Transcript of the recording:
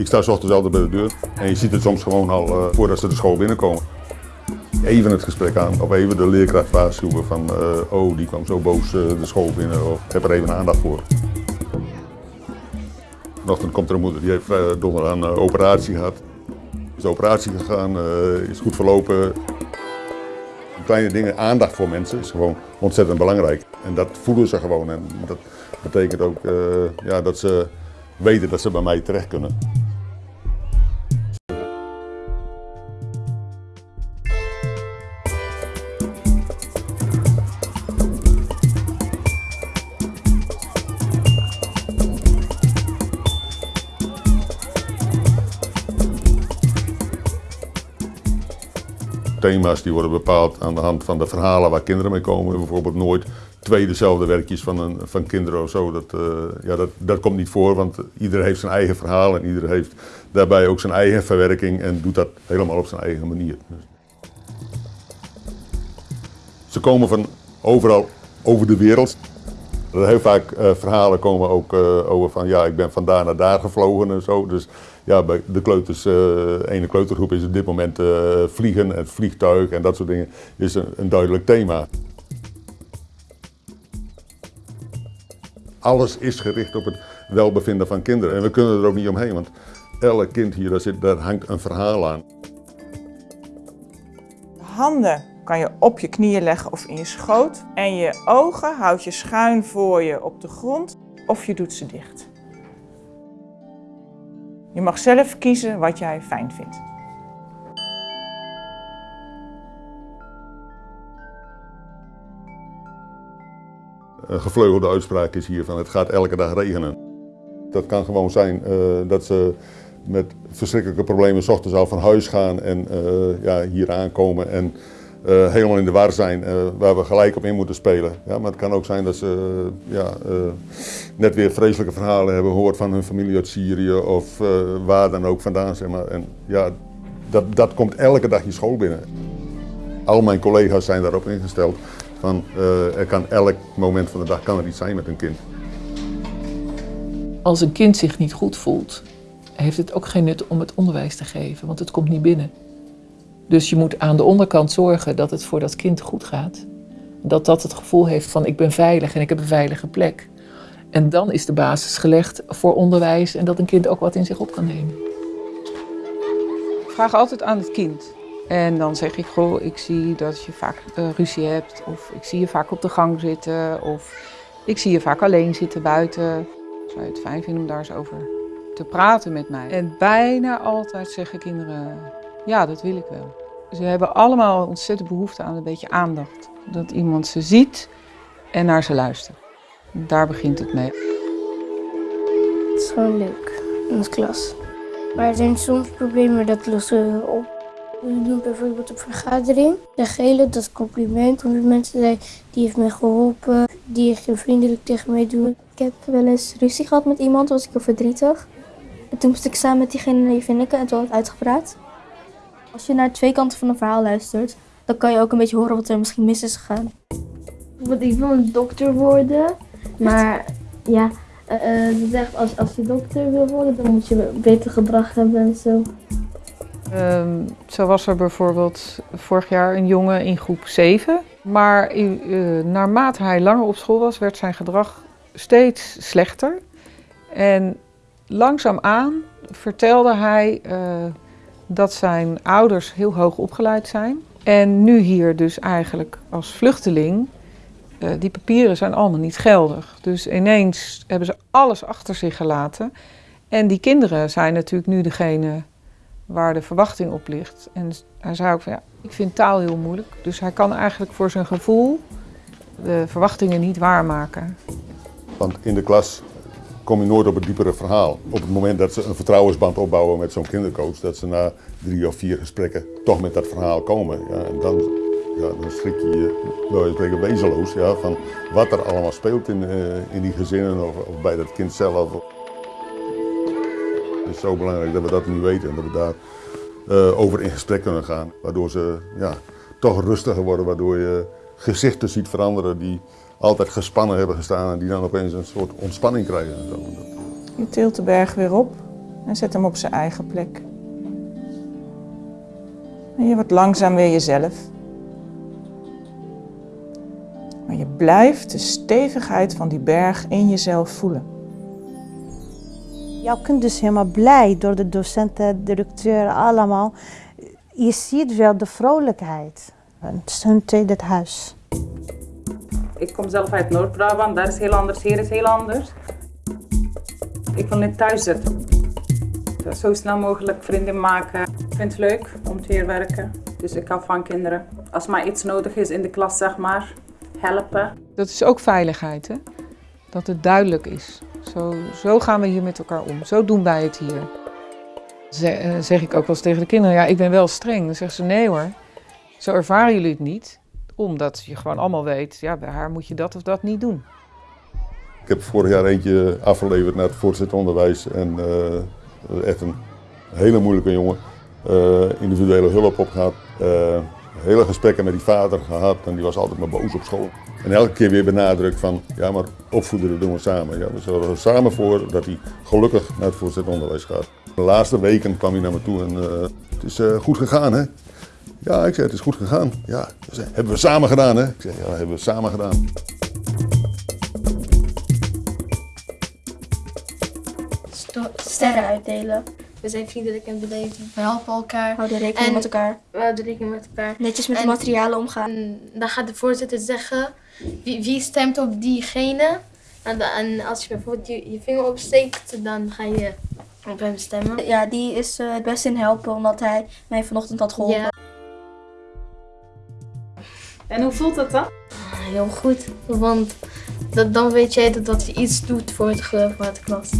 Ik sta ochtends altijd bij de deur en je ziet het soms gewoon al uh, voordat ze de school binnenkomen. Even het gesprek aan of even de leerkracht waarschuwen van uh, oh die kwam zo boos uh, de school binnen of heb er even aandacht voor. Vanochtend komt er een moeder die heeft donderdag een operatie gehad. Is de operatie gegaan, is goed verlopen. Kleine dingen, aandacht voor mensen is gewoon ontzettend belangrijk. En dat voelen ze gewoon en dat betekent ook ja, dat ze weten dat ze bij mij terecht kunnen. Thema's die worden bepaald aan de hand van de verhalen waar kinderen mee komen. Bijvoorbeeld nooit twee dezelfde werkjes van, een, van kinderen of zo. Dat, uh, ja, dat, dat komt niet voor, want ieder heeft zijn eigen verhaal en ieder heeft daarbij ook zijn eigen verwerking en doet dat helemaal op zijn eigen manier. Ze komen van overal over de wereld. Heel vaak uh, verhalen komen ook uh, over van ja, ik ben van daar naar daar gevlogen en zo. Dus ja, bij de kleuters, uh, ene kleutergroep is op dit moment vliegen, het vliegtuig en dat soort dingen is een, een duidelijk thema. Alles is gericht op het welbevinden van kinderen. En we kunnen er ook niet omheen, want elk kind hier, daar, zit, daar hangt een verhaal aan. De handen kan je op je knieën leggen of in je schoot. En je ogen houd je schuin voor je op de grond of je doet ze dicht. Je mag zelf kiezen wat jij fijn vindt. Een gevleugelde uitspraak is hier van het gaat elke dag regenen. Dat kan gewoon zijn uh, dat ze met verschrikkelijke problemen s ochtends al van huis gaan en uh, ja, hier aankomen en uh, helemaal in de war zijn waar we gelijk op in moeten spelen. Ja, maar het kan ook zijn dat ze ja, net weer vreselijke verhalen hebben gehoord van hun familie uit Syrië of waar dan ook vandaan. Zeg maar. En ja, dat, dat komt elke dag je school binnen. Al mijn collega's zijn daarop ingesteld van, er kan elk moment van de dag kan er iets zijn met een kind. Als een kind zich niet goed voelt, heeft het ook geen nut om het onderwijs te geven, want het komt niet binnen. Dus je moet aan de onderkant zorgen dat het voor dat kind goed gaat. Dat dat het gevoel heeft van ik ben veilig en ik heb een veilige plek. En dan is de basis gelegd voor onderwijs en dat een kind ook wat in zich op kan nemen. Ik vraag altijd aan het kind. En dan zeg ik, goh, ik zie dat je vaak uh, ruzie hebt. Of ik zie je vaak op de gang zitten. Of ik zie je vaak alleen zitten buiten. Zou je het fijn vinden om daar eens over te praten met mij? En bijna altijd zeggen kinderen, ja, dat wil ik wel. Ze hebben allemaal ontzettend behoefte aan een beetje aandacht. Dat iemand ze ziet en naar ze luistert. Daar begint het mee. Het is gewoon leuk in de klas. Maar er zijn soms problemen, dat lossen we op. We doen bijvoorbeeld een vergadering. De gele, dat compliment. Honderd mensen zei, die heeft mij geholpen. Die heeft vriendelijk tegen mij doen. Ik heb wel eens ruzie gehad met iemand, was ik heel verdrietig. En toen moest ik samen met diegene even nikken en toen had ik uitgepraat. Als je naar twee kanten van een verhaal luistert, dan kan je ook een beetje horen wat er misschien mis is gegaan. Want ik wil een dokter worden, maar ja, uh, zegt als, als je dokter wil worden, dan moet je beter gedrag hebben en zo. Um, zo was er bijvoorbeeld vorig jaar een jongen in groep 7. Maar uh, naarmate hij langer op school was, werd zijn gedrag steeds slechter. En langzaamaan vertelde hij uh, dat zijn ouders heel hoog opgeleid zijn. En nu hier dus eigenlijk als vluchteling, uh, die papieren zijn allemaal niet geldig. Dus ineens hebben ze alles achter zich gelaten. En die kinderen zijn natuurlijk nu degene waar de verwachting op ligt. En hij zei ook van ja, ik vind taal heel moeilijk. Dus hij kan eigenlijk voor zijn gevoel de verwachtingen niet waarmaken. Want in de klas kom je nooit op het diepere verhaal. Op het moment dat ze een vertrouwensband opbouwen met zo'n kindercoach, dat ze na drie of vier gesprekken toch met dat verhaal komen. Ja, en dan, ja, dan schrik je je, je spreken, wezenloos ja, van wat er allemaal speelt in, uh, in die gezinnen of, bij dat kind zelf. Het is zo belangrijk dat we dat nu weten en dat we daar uh, over in gesprek kunnen gaan. Waardoor ze ja, toch rustiger worden, waardoor je gezichten ziet veranderen die altijd gespannen hebben gestaan en die dan opeens een soort ontspanning krijgen. Je tilt de berg weer op en zet hem op zijn eigen plek. En je wordt langzaam weer jezelf. Maar je blijft de stevigheid van die berg in jezelf voelen. Jouw kind is helemaal blij door de docenten, directeur, allemaal. Je ziet wel de vrolijkheid. Het is hun tweede huis. Ik kom zelf uit Noord-Brabant, daar is heel anders, hier is heel anders. Ik wil niet thuis zitten. Zo snel mogelijk vrienden maken. Ik vind het leuk om te hier werken, dus ik hou van kinderen. Als maar iets nodig is in de klas, zeg maar, helpen. Dat is ook veiligheid, hè? Dat het duidelijk is. Zo, zo gaan we hier met elkaar om. Zo doen wij het hier. Ze- eh, zeg ik ook wel eens tegen de kinderen, ja, ik ben wel streng. Dan zeggen ze, nee hoor, zo ervaren jullie het niet. Omdat je gewoon allemaal weet, ja, bij haar moet je dat of dat niet doen. Ik heb vorig jaar eentje afgeleverd naar het voortgezet onderwijs en eh, echt een hele moeilijke jongen. Eh, individuele hulp op gehad, eh, hele gesprekken met die vader gehad en die was altijd maar boos op school. En elke keer weer benadrukt van, ja maar opvoeden dat doen we samen. Ja, we zorgen er samen voor dat hij gelukkig naar het voortgezet onderwijs gaat. De laatste weken kwam hij naar me toe en het is goed gegaan hè. Ja, ik zei het is goed gegaan. Ja, zei, hebben we samen gedaan hè. Ik zei ja, hebben we samen gedaan. Sterren uitdelen. We zijn vriendelijk en beleefd. We helpen elkaar. Houden rekening En- met elkaar. We houden rekening met elkaar. Netjes met de En- materialen omgaan. En dan gaat de voorzitter zeggen wie, wie stemt op diegene. En, als je bijvoorbeeld je, je vinger opsteekt, dan ga je op hem stemmen. Ja, die is eh, het beste in helpen, omdat hij mij vanochtend had geholpen. Ja, En hoe voelt het dan? heel goed. Want dat, dan weet jij dat, dat je iets doet voor het geloof van de klas.